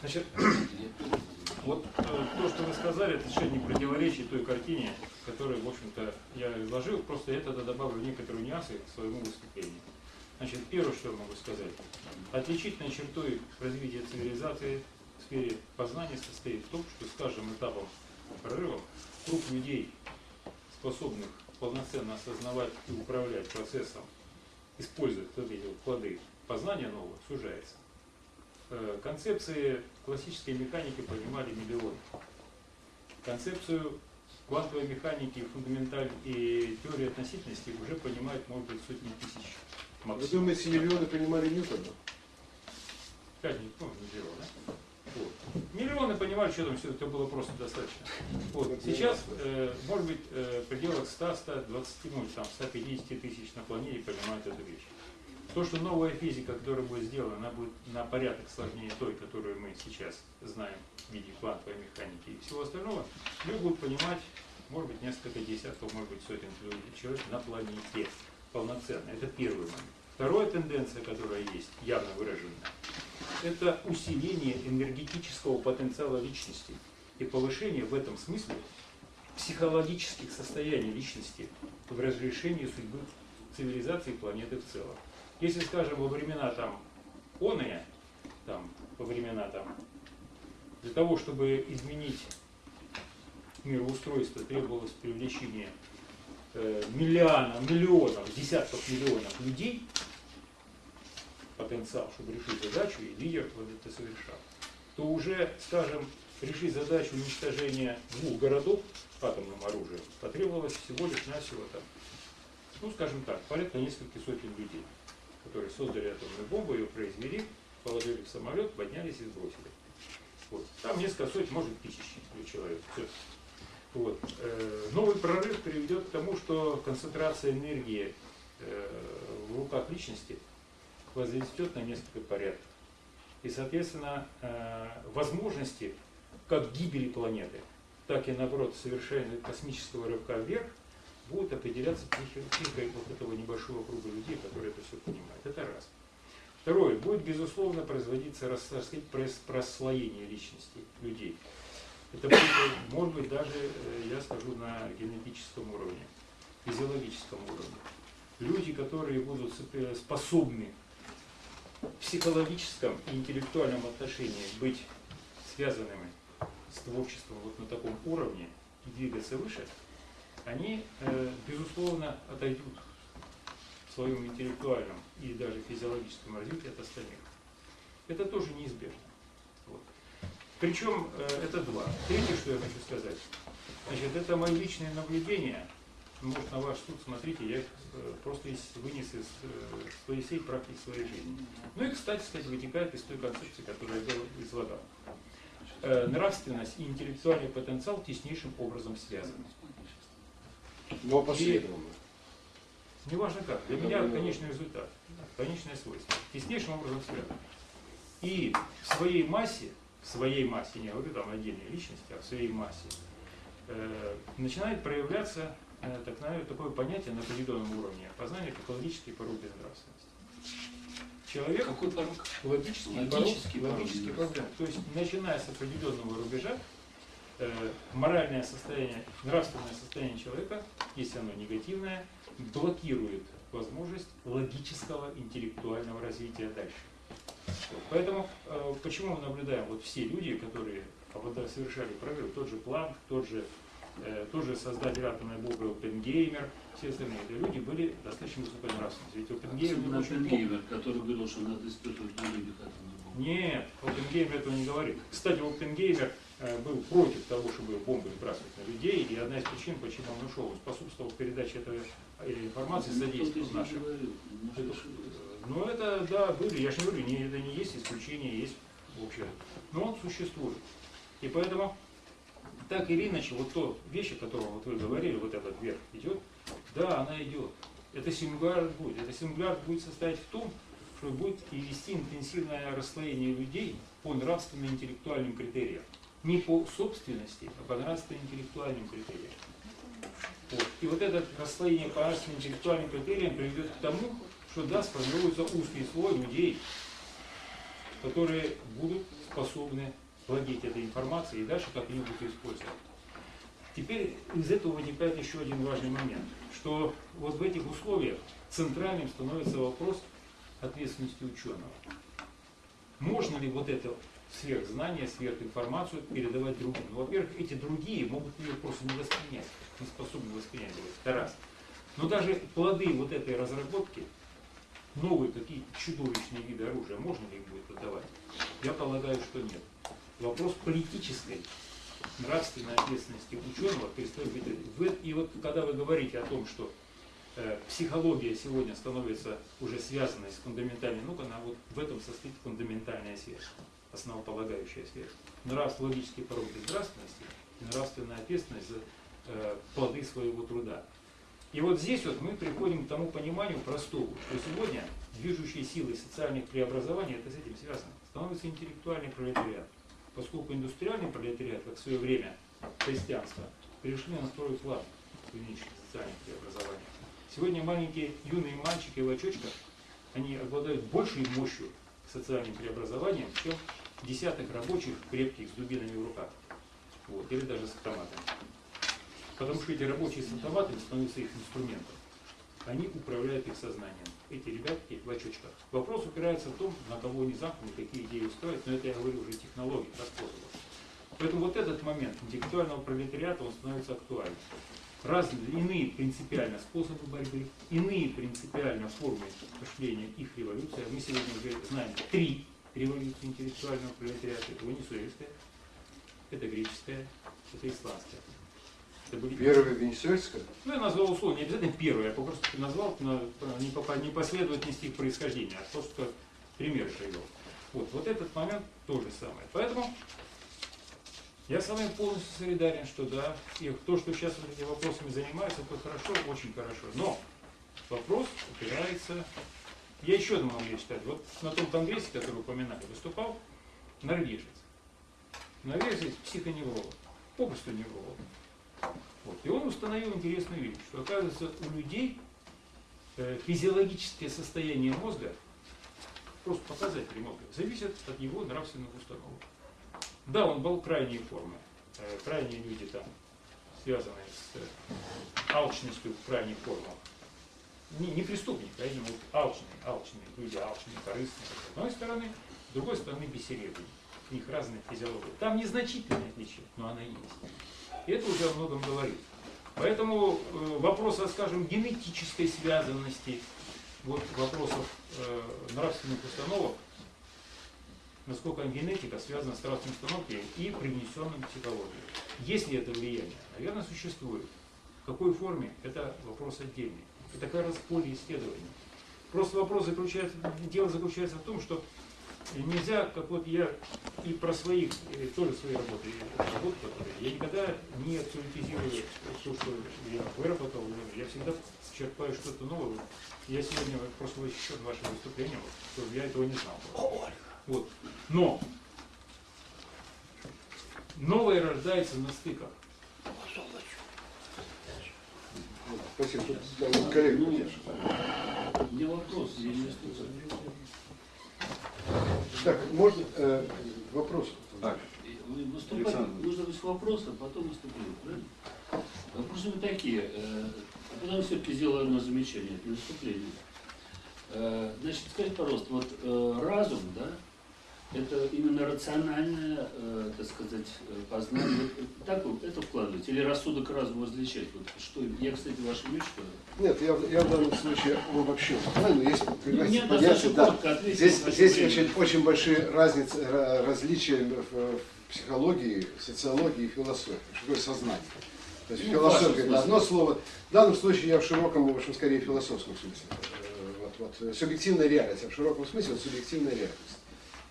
Значит, вот э, то, что вы сказали, это совершенно не противоречит той картине, которую, в общем-то, я изложил, просто я тогда добавлю некоторые нюансы к своему выступлению. Значит, первое, что я могу сказать. Отличительной чертой развития цивилизации в сфере познания состоит в том, что с каждым этапом прорыва круг людей, способных полноценно осознавать и управлять процессом, используя вот эти плоды познания нового, сужается. Э, Концепции классической механики понимали миллионы. Концепцию квантовой механики, фундаменталь и теории относительности уже понимают, может быть, сотни тысяч Вы максимум. думаете, миллионы понимали Ньютона? Пять, не помню, миллион, да? Вот. Миллионы понимали, что там все это было просто достаточно. Вот. Сейчас, э, может быть, э, в пределах 100, 120, может, там, 150 тысяч на планете понимают эту вещь. То, что новая физика, которая будет сделана, она будет на порядок сложнее той, которую мы сейчас знаем в виде квантовой механики и всего остального, люди будут понимать, может быть, несколько десятков, может быть, сотен человек на планете полноценно. Это первый момент. Вторая тенденция, которая есть, явно выраженная, это усиление энергетического потенциала личности и повышение в этом смысле психологических состояний личности в разрешении судьбы цивилизации планеты в целом. Если, скажем, во времена там оная, там, во времена там, для того, чтобы изменить мироустройство, требовалось привлечение э, миллионов, миллионов, десятков миллионов людей, потенциал, чтобы решить задачу, и лидер вот это совершал, то уже, скажем, решить задачу уничтожения двух городов атомным оружием потребовалось всего лишь навсего там, ну, скажем так, порядка нескольких сотен людей, которые создали атомную бомбу, ее произвели, положили в самолет, поднялись и сбросили. Вот. Там несколько сотен, может, тысяч человек. Всё. Вот. Э, Новый прорыв приведет к тому, что концентрация энергии э, в руках личности возрастет на несколько порядков. И, соответственно, э, возможности как гибели планеты, так и, наоборот, совершения космического рывка вверх будут определяться психи- психикой вот этого небольшого круга людей, которые это все понимают. Это раз. Второе. Будет, безусловно, производиться рас- так сказать, прос- прослоение личности людей. Это будет, может быть, даже, э, я скажу, на генетическом уровне, физиологическом уровне. Люди, которые будут сопе- способны в психологическом и интеллектуальном отношении быть связанными с творчеством вот на таком уровне и двигаться выше, они, э, безусловно, отойдут в своем интеллектуальном и даже физиологическом развитии от остальных. Это тоже неизбежно. Вот. Причем э, это два. Третье, что я хочу сказать, значит, это мои личные наблюдения. Может, на ваш суд, смотрите, я их э, просто вынес из своей всей практики своей жизни. Ну и, кстати сказать, вытекает из той концепции, которую я излагал. Нравственность и интеллектуальный потенциал теснейшим образом связаны. Но опосредованно. Неважно как, для меня конечный результат, конечное свойство, теснейшим образом связано. И в своей массе, в своей массе, не говорю там отдельной личности, а в своей массе, э, начинает проявляться э, так, наверное, такое понятие на определенном уровне познания, как логический порог безнравственности. Человек Какой порог? логический, Логический порог, порог логический порог. То есть, начиная с определенного рубежа, моральное состояние, нравственное состояние человека, если оно негативное, блокирует возможность логического интеллектуального развития дальше. Поэтому э, почему мы наблюдаем вот все люди, которые совершали прорыв, тот же Планк, тот же, э, тот же создатель атомной бомбы Оппенгеймер, все остальные это люди были достаточно высокой нравственности. Ведь очень плохо- Оппенгеймер, который говорил, что надо испытывать на людях атомную бомбу. нет, Оппенгеймер этого не говорит. Кстати, Оппенгеймер э, был против того, чтобы бомбы сбрасывать на людей, и одна из причин, почему он ушел, способствовал передаче этой э, информации, Ну, говорил, может, Это, ошибаюсь. э, Ну это, да, были, я же не говорю, не, это не есть исключение, есть общее. Но он существует. И поэтому, так или иначе, вот то вещь, о котором вот вы говорили, вот этот вверх идет, да, она идет. Это сингуляр будет. Это сингуляр будет состоять в том, что будет и вести интенсивное расслоение людей по нравственно-интеллектуальным критериям. Не по собственности, а по нравственно-интеллектуальным критериям. Вот. И вот это расслоение по нравственно-интеллектуальным критериям приведет к тому, что да, сформируется узкий слой людей, которые будут способны владеть этой информацией и дальше как они будут ее использовать. Теперь из этого вытекает еще один важный момент, что вот в этих условиях центральным становится вопрос ответственности ученого. Можно ли вот это сверхзнание, сверхинформацию передавать другим? Во-первых, эти другие могут ее просто не воспринять, не способны воспринять. Это раз. Но даже плоды вот этой разработки, новые какие-то чудовищные виды оружия, можно ли им будет отдавать? Я полагаю, что нет. Вопрос политической, нравственной ответственности ученого перестает быть. И вот когда вы говорите о том, что э, психология сегодня становится уже связанной с фундаментальной наукой, она вот в этом состоит фундаментальная связь, основополагающая связь. Нравство, логический порог безнравственности и нравственная ответственность за э, плоды своего труда. И вот здесь вот мы приходим к тому пониманию простому, что сегодня движущей силой социальных преобразований, это с этим связано, становится интеллектуальный пролетариат. Поскольку индустриальный пролетариат, как в свое время христианство, перешли на второй план нынешних социальных преобразованиях. Сегодня маленькие юные мальчики в очочках, они обладают большей мощью социальным преобразованиям, чем десяток рабочих крепких с дубинами в руках. Вот, или даже с автоматами. Потому что эти рабочие с автоматами становятся их инструментом. Они управляют их сознанием. Эти ребятки в очочках. Вопрос упирается в том, на кого они замкнуты, какие идеи устроить, но это я говорю уже технологии, по способу. Поэтому вот этот момент интеллектуального пролетариата, он становится актуальным. Разные, иные принципиально способы борьбы, иные принципиально формы мышления их революции. Мы сегодня уже знаем три революции интеллектуального пролетариата. Это венесуэльская, это греческая, это исландская. Это были Первая Венесуэльская? ну, я назвал условно, не обязательно первое, я просто назвал на, не, по не последовательности их происхождения, а просто пример привел. Вот, вот этот момент то же самое. Поэтому я с вами полностью солидарен, что да, и то, что сейчас вот этими вопросами занимаются, это хорошо, очень хорошо. Но вопрос упирается... Я еще одну могу читать. Вот на том конгрессе, который упоминали, выступал норвежец. Норвежец психоневролог, попросту невролог. Вот. И он установил интересную вещь, что оказывается у людей э, физиологическое состояние мозга, просто показатели мозга, зависят от его нравственных установок. Да, он был крайней формы. Э, крайние люди там, связанные с э, алчностью в крайних формах. Не, не преступник, а именно вот алчные, алчные люди, алчные, корыстные. С одной стороны, с другой стороны бессеребренные. У них разная физиология. Там незначительное отличие, но она есть. И это уже о многом говорит. Поэтому э, вопрос, скажем, генетической связанности, вот вопросов э, нравственных установок, насколько генетика связана с нравственной установкой и привнесенным психологией. Есть ли это влияние? Наверное, существует. В какой форме? Это вопрос отдельный. Это как раз поле исследования. Просто вопрос заключается, дело заключается в том, что нельзя, как вот я и про своих, э, тоже свои работы, работы, которые, я никогда не абсолютизирую то, что я выработал, я всегда черпаю что-то новое. Я сегодня просто еще ваше выступление, вот, что я этого не знал. Вот. Но новое рождается на стыках. Спасибо. Тут там коллега Ну. У меня вопрос, я не слышал. Так, можно э, вопрос? Так, Вы выступать, Александр. нужно быть вопрос, а потом выступление, правильно? Вопросы вы такие, э, а потом все-таки сделаю одно замечание, это не выступление. Э, Значит, скажите, пожалуйста, вот э, разум, да, это именно рациональное, э, так сказать, э, познание, вот так вы это вкладываете? Или рассудок разум различать? Вот что, я, кстати, вещь, что Нет, я, в- я в данном случае обобщил. Правильно, есть, Ну, понимаете, мне понятие, да. коротко ответить Здесь, здесь время. очень, очень большие разницы, ра- различия в, психологии, социологии и философии. Что такое сознание? То есть Ну, философия это одно слово. В данном случае я в широком, в общем, скорее философском смысле. Э, Вот, вот, э, субъективная реальность, а в широком смысле вот, субъективная реальность.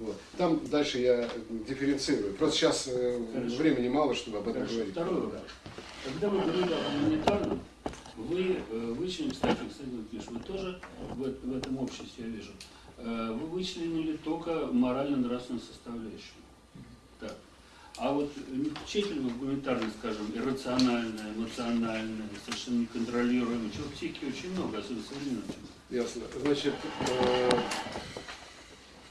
Вот. Там дальше я дифференцирую. Просто сейчас э, Хорошо. времени мало, чтобы об этом Хорошо. говорить. Второй вопрос. Когда вы говорили о гуманитарном, вы э, вычленили, кстати, Миш, вы тоже в, в этом обществе, я вижу, э, вы вычленили только морально-нравственную составляющую. Так. А вот не включаете ли вы в гуманитарное, скажем, иррациональное, эмоциональное, совершенно неконтролируемое, чего в психике очень много, особенно в современном. Ясно. Значит, э,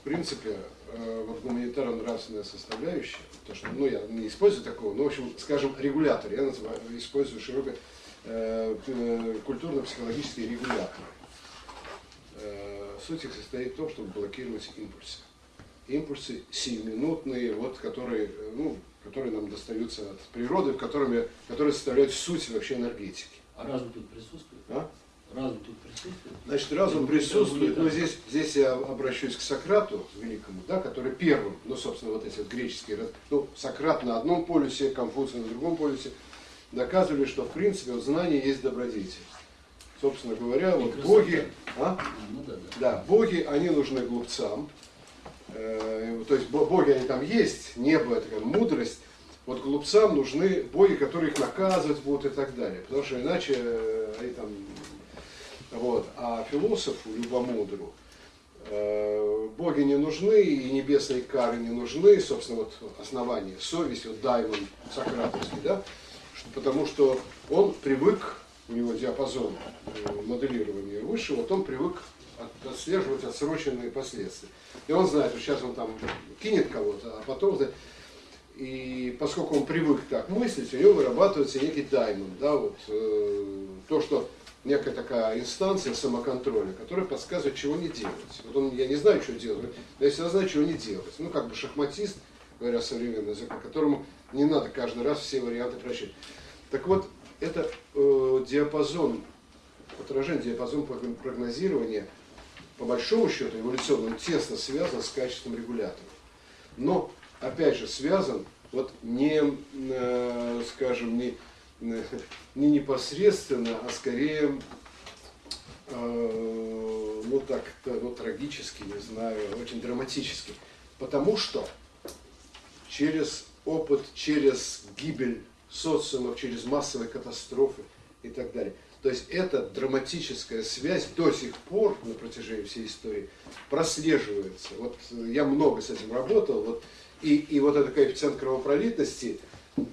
в принципе, э, вот гуманитарно-нравственная составляющая, то что, ну, я не использую такого, но, в общем, скажем, регулятор, я называю, использую широко э, э, культурно-психологические регуляторы. Э, суть их состоит в том, чтобы блокировать импульсы. Импульсы сиюминутные, вот, которые, э, ну, которые нам достаются от природы, которыми, которые составляют суть вообще энергетики. А разум тут присутствует? А? Разум тут присутствует? Значит, разум Ну, присутствует, но здесь, здесь я обращусь к Сократу великому, да, который первым, ну, собственно, вот эти вот греческие, ну, Сократ на одном полюсе, Конфуций на другом полюсе, доказывали, что, в принципе, вот знание есть добродетель. Собственно говоря, вот красота. боги, а? А, ну да, да. Да, боги, они нужны глупцам. Э, То есть бо- боги, они там есть, небо, это как мудрость. Вот глупцам нужны боги, которые их наказывать будут и так далее. Потому что иначе э, они там... Вот. А философу, любомудру, э, боги не нужны, и небесные кары не нужны, собственно, вот основание, совесть, вот даймон сократовский, да, что, потому что он привык, у него диапазон э, моделирования выше, вот он привык от- отслеживать отсроченные последствия. И он знает, что сейчас он там кинет кого-то, а потом... И поскольку он привык так мыслить, у него вырабатывается некий даймон, да, вот, э, то, что некая такая инстанция самоконтроля, которая подсказывает, чего не делать. Вот он, я не знаю, что делать, но я всегда знаю, чего не делать. Ну, как бы шахматист, говоря современным языком, которому не надо каждый раз все варианты просчитывать. Так вот, это э, диапазон, отражение, диапазон прог- прогнозирования, по большому счету, эволюционно он тесно связан с качеством регуляторов. Но, опять же, связан вот не, э, скажем, не, не непосредственно, а скорее, э, ну так, ну, трагически, не знаю, очень драматически. Потому что через опыт, через гибель социумов, через массовые катастрофы и так далее. То есть эта драматическая связь до сих пор на протяжении всей истории прослеживается. Вот я много с этим работал, вот, и, и вот этот коэффициент кровопролитности,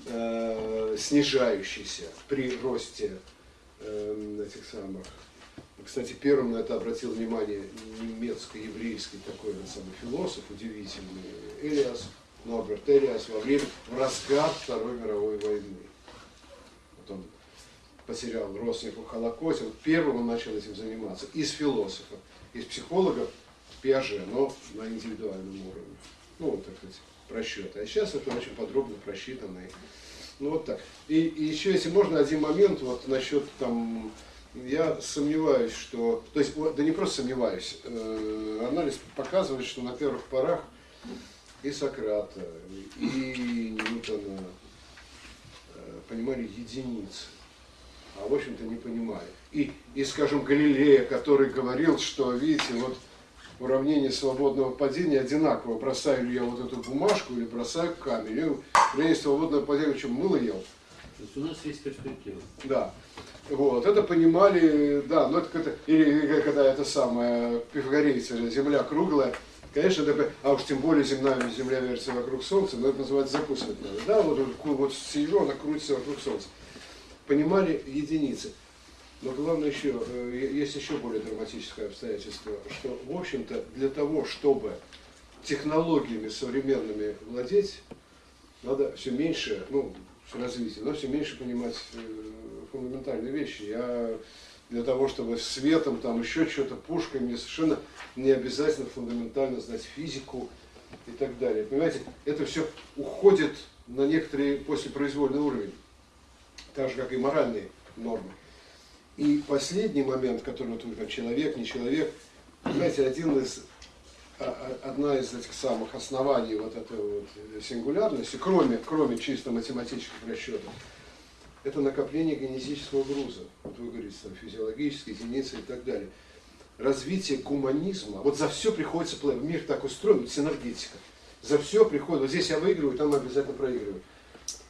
э, снижающийся при росте э, этих самых. Кстати, первым на это обратил внимание немецко-еврейский такой вот самый философ, удивительный, Элиас, Норберт Элиас, во время, в разгар Второй мировой войны. Вот он потерял родственников в Холокосте, вот первым он начал этим заниматься. Из философов, из психологов Пиаже, но на индивидуальном уровне. Ну, вот так сказать, просчеты. А сейчас это очень подробно просчитано. Ну, вот так. И, и еще, если можно, один момент вот насчет там я сомневаюсь, что... То есть, да не просто сомневаюсь, э, анализ показывает, что на первых порах и Сократа, и Ньютона э, понимали единицы, а в общем-то не понимали. И, и, скажем, Галилея, который говорил, что, видите, вот уравнение свободного падения одинаково. Бросаю ли я вот эту бумажку или бросаю камень. И уравнение свободного падения, что мыло ел. То есть у нас есть перспектива. Да. Вот, это понимали, да, но это как-то, или, или когда это самое, пифагорейцы, земля круглая, конечно, это, а уж тем более земная, земля вертится вокруг Солнца, но это называется закусывать надо, да, вот, вот, вот сижу, она крутится вокруг Солнца. Понимали единицы. Но главное еще, э, есть еще более драматическое обстоятельство, что, в общем-то, для того, чтобы технологиями современными владеть, надо все меньше, ну, с развитием, но все меньше понимать э, фундаментальные вещи. Я для того, чтобы светом, там еще что-то, пушкой, мне совершенно не обязательно фундаментально знать физику и так далее. Понимаете, это все уходит на некоторый послепроизвольный уровень, так же, как и моральные нормы. И последний момент, который вот вы как человек, не человек, понимаете, один из, а- а- одна из этих самых оснований вот этой вот сингулярности, кроме, кроме чисто математических расчетов, это накопление генетического груза. Вот вы говорите, там, физиологические единицы и так далее. Развитие гуманизма. Вот за все приходится платить. Мир так устроен, вот синергетика. За все приходит. Вот здесь я выигрываю, там обязательно проигрываю.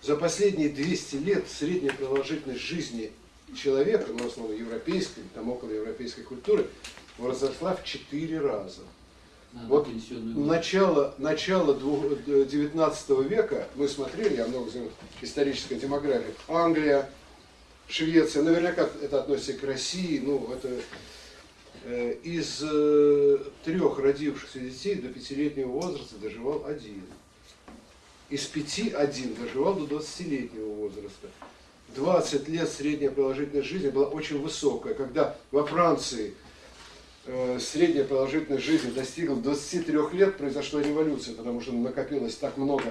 За последние 200 лет средняя продолжительность жизни человека, ну, в основном европейской, там около европейской культуры, возросла в 4 раза. Надо Вот. Начало, начало двух- э, 19 века, мы смотрели, я много знаю, историческая демография, Англия, Швеция, наверняка это относится к России, ну, это э, из э, трех родившихся детей до пятилетнего возраста доживал один. Из пяти один доживал до 20-летнего возраста. 20 лет средняя продолжительность жизни была очень высокая. Когда во Франции э, средняя продолжительность жизни достигла 23 лет, произошла революция, потому что накопилось так много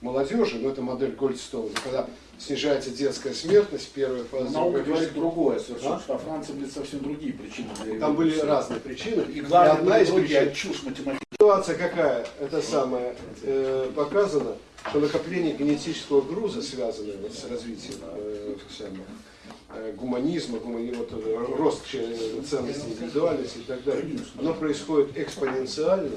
молодежи, но это модель Гольдстоуна, когда снижается детская смертность, первая фаза. Наука другая говорит другое совершенно, А? что во Франции были совсем другие причины для Там были разные причины. И И одна из причин, а чушь математическая. ситуация какая, это самое, э, показано, что накопление генетического груза, связанное с развитием э, э, гуманизма, гумани- вот, э, рост ценности индивидуальности и так далее, оно происходит экспоненциально.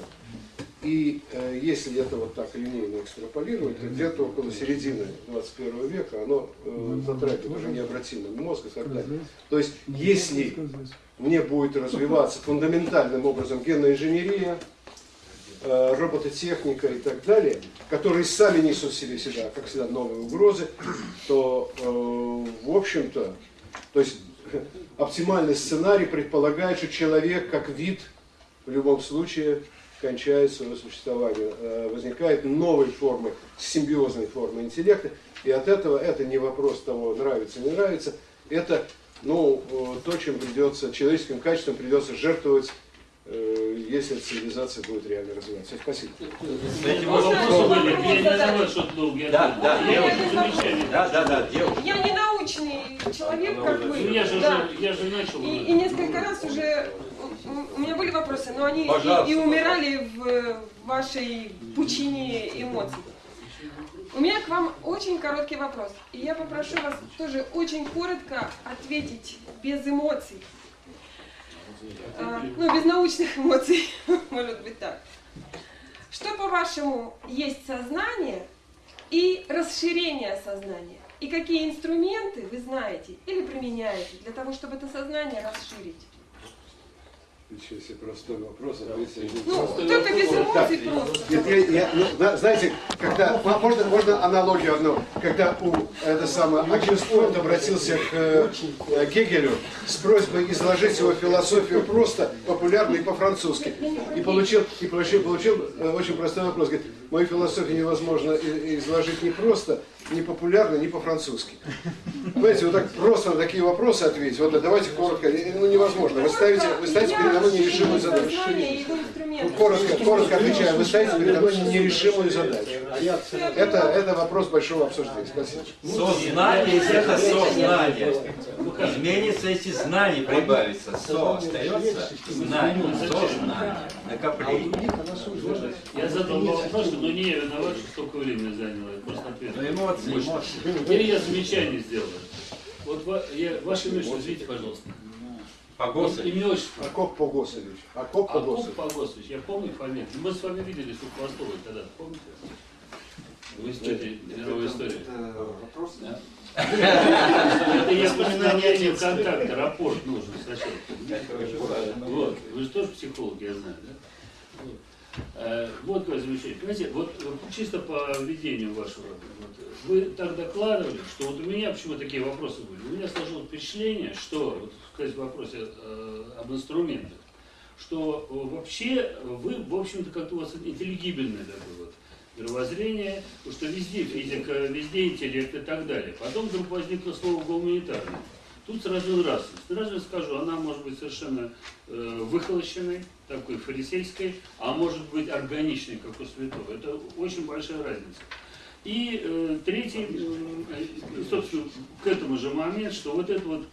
И э, если это вот так линейно экстраполировать, то где-то около середины 21 века оно э, затрагивает уже необратимый мозг и так далее. То есть, если мне будет развиваться фундаментальным образом генная инженерия, робототехника и так далее, которые сами несут в себе себя, как всегда, новые угрозы, то, э, в общем-то, то есть оптимальный сценарий предполагает, что человек как вид в любом случае кончает свое существование. Э, Возникает новые формы, симбиозные формы интеллекта, и от этого это не вопрос того, нравится, не нравится, это ну, э, то, чем придется, человеческим качеством придется жертвовать, э, если цивилизация будет реально развиваться. Спасибо. Кстати, Вопросы вот- были, я не задавал что-то долго. я Да, да, девушка. Да, да, да, девушка. Я не научный человек, как вы. Ну, я же, Да. уже- я же начал. И, несколько раз уже у- меня были вопросы, но они и умирали в вашей пучине эмоций. У меня к вам очень короткий вопрос. И я попрошу вас тоже очень коротко ответить без эмоций. А, ну, без научных эмоций, может быть так. Что, по-вашему, есть сознание и расширение сознания? И какие инструменты вы знаете или применяете для того, чтобы это сознание расширить? Ничего себе, простой вопрос, один Ну, вопрос. только без Так, эмоций просто. Нет, я, я- ну, да, знаете, когда, мо- можно, можно аналогию одну, когда у, это самое, Акин Форд обратился к э, э, Гегелю с просьбой изложить его философию просто, популярно и по-французски, и получил, и получил, получил э, очень простой вопрос, говорит, мою философию невозможно изложить не просто, не популярно, не по-французски. Понимаете, вот так просто на такие вопросы ответить, вот давайте коротко, ну невозможно, вы ставите, вы ставите передо мной нерешимую задачу. Ну, коротко, коротко отвечаю, вы ставите передо мной нерешимую задачу. Это, это вопрос большого обсуждения. Спасибо. Сознание – это сознание. Изменится, если знание прибавится. Со остается, знание, сознание, накопление. Я задал вопрос, но не я виноват, что столько времени заняло. Просто ответил. Ну, эмоции, эмоции. Теперь я замечание сделаю. Вот я, ваше имя, что, извините, пожалуйста. Погосы. Имя, отчество. Акоп Погосович. Акоп Акоп Погосович. Погосович, я помню фамилию. Мы с вами виделись у Хвостовой тогда, помните? Вы с тетей мировой истории. Да. Это я воспоминание контакта, рапорт нужен сначала. Вот, вы же тоже психолог, я знаю, да? Вот. Э, Вот какое замечание. Понимаете, вот чисто по ведению вашего, вот, вы так докладывали, что вот у меня почему такие вопросы были. У меня сложилось впечатление, что, вот, сказать в вопросе э, об инструментах, что э, вообще вы, в общем-то, как-то у вас интеллигибельное такое вот мировоззрение, что везде физика, везде интеллект и так далее. Потом вдруг возникло слово гуманитарное. Тут сразу раз. Сразу скажу, она может быть совершенно э, выхолощенной, такой фарисейской, а может быть органичной, как у святого. Это очень большая разница. И э, третий, э, собственно, к этому же момент, что вот это вот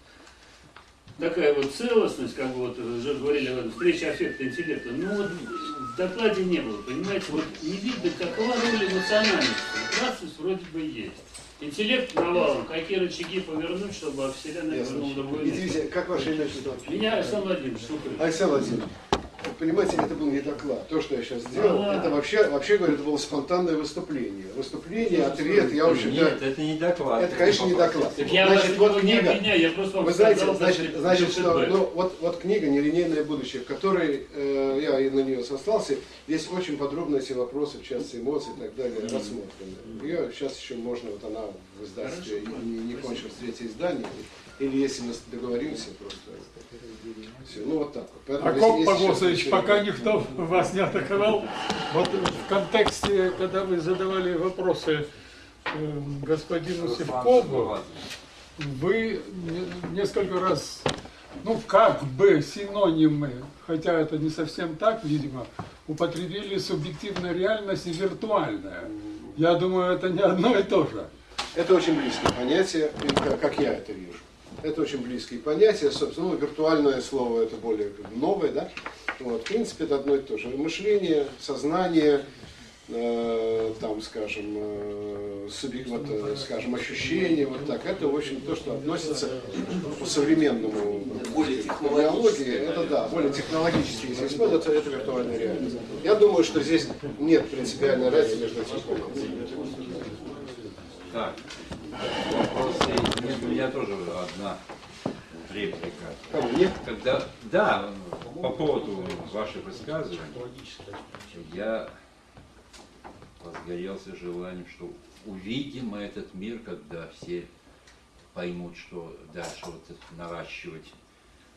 такая вот целостность, как вот уже говорили, встреча аффекта интеллекта, ну вот в докладе не было, понимаете, вот не видно, какова роль эмоциональности. Нравственность вроде бы есть. Интеллект навалом, какие рычаги повернуть, чтобы Вселенная вернула место. Извините, как ваше имя? Меня Александр Владимирович. Александр Владимирович, понимаете, это был не доклад. То, что я сейчас сделал, Ага. это вообще, вообще говоря, это было спонтанное выступление. Выступление, ответ, я, в общем-то, Нет, это не доклад. это, конечно, не доклад. Так я Значит, вот не книга, обвиняю, я просто вам Вы знаете, сказал, значит, что значит, что, ну, вот, вот книга «Нелинейное будущее», в которой э, я и на нее сослался, здесь очень подробно эти вопросы, в частности, эмоций и так далее, рассмотрены. Ее сейчас еще можно, вот она в издательстве не, не кончилось третье издание, или если мы договоримся, просто все. Ну вот так вот. Поэтому, Акоп Погосович, пока никто вас не атаковал, вот в контексте, когда вы задавали вопросы э, господину Севкову, вы не- несколько раз, ну как бы синонимы, хотя это не совсем так, видимо, употребили субъективная реальность и виртуальная. Я думаю, это не одно и то же. Это очень близкое понятие, как я это вижу. Это очень близкие понятия, собственно, ну, виртуальное слово это более новое, да? Вот, в принципе, это одно и то же. Мышление, сознание, э, там, скажем, э, субъект- вот, э, скажем, ощущение, вот так. Это, в общем, то, что относится по современному более терминологии. Это да, более технологически, если использовать, это, это виртуальная реальность. Я думаю, что здесь нет принципиальной разницы между этими. Так, вопросы. Нет, у меня тоже одна реплика. Когда, да, по поводу ваших высказываний, я возгорелся желанием, что увидим мы этот мир, когда все поймут, что дальше вот наращивать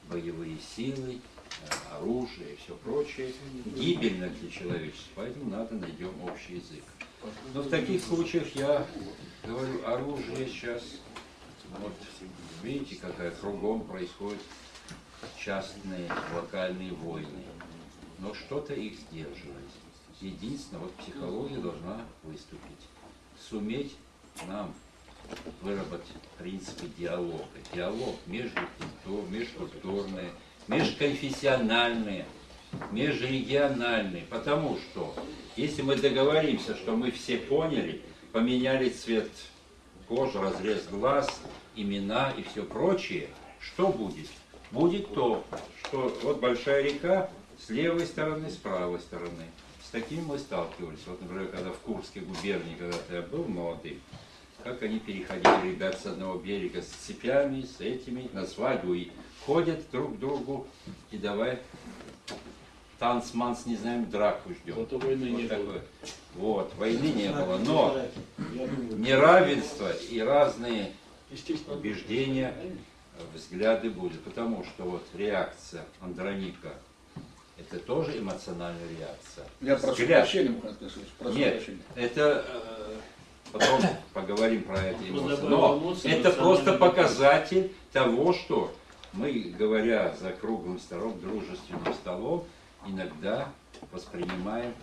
боевые силы, оружие и все прочее, гибельно для человечества, поэтому надо найдем общий язык. Но в таких случаях я говорю, оружие сейчас, вот видите, какая кругом происходит частные локальные войны. Но что-то их сдерживает. Единственное, вот психология должна выступить. Суметь нам выработать принципы диалога. Диалог межкультур, межкультурный, межконфессиональный, межрегиональный. Потому что, если мы договоримся, что мы все поняли, поменяли цвет кожи, разрез глаз, имена и все прочее, что будет? Будет то, что вот большая река с левой стороны, с правой стороны. С таким мы сталкивались. Вот, например, когда в Курской губернии, когда я был молодым, как они переходили, ребят, с одного берега с цепями, с этими, на свадьбу, и ходят друг к другу, и давай танцманс, не знаем, драку ждем. Зато войны Вот не такое. было. Вот, войны не было, но неравенство и разные убеждения, взгляды будут. Потому что вот реакция Андроника, это тоже эмоциональная реакция. Я прошу Взгляд. прощения, Мухаммед Касымович, прошу Нет, прощения. это э, потом поговорим про эти эмоции. Но эмоции, это просто показатель того, что мы, говоря за круглым столом, дружественным столом, иногда воспринимаем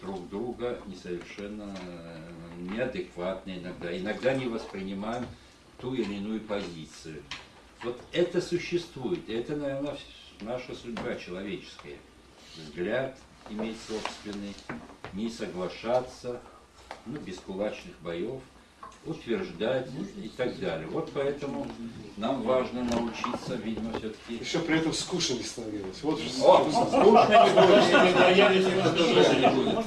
друг друга несовершенно э, неадекватно иногда. Иногда не воспринимаем ту или иную позицию. Вот это существует. Это, наверное, наша судьба человеческая. Взгляд иметь собственный, не соглашаться, ну, без кулачных боев, утверждать и так далее. Вот поэтому нам важно научиться, видимо, все-таки... Еще при этом скучно не становилось. Вот же О, скучно будет. Не будет.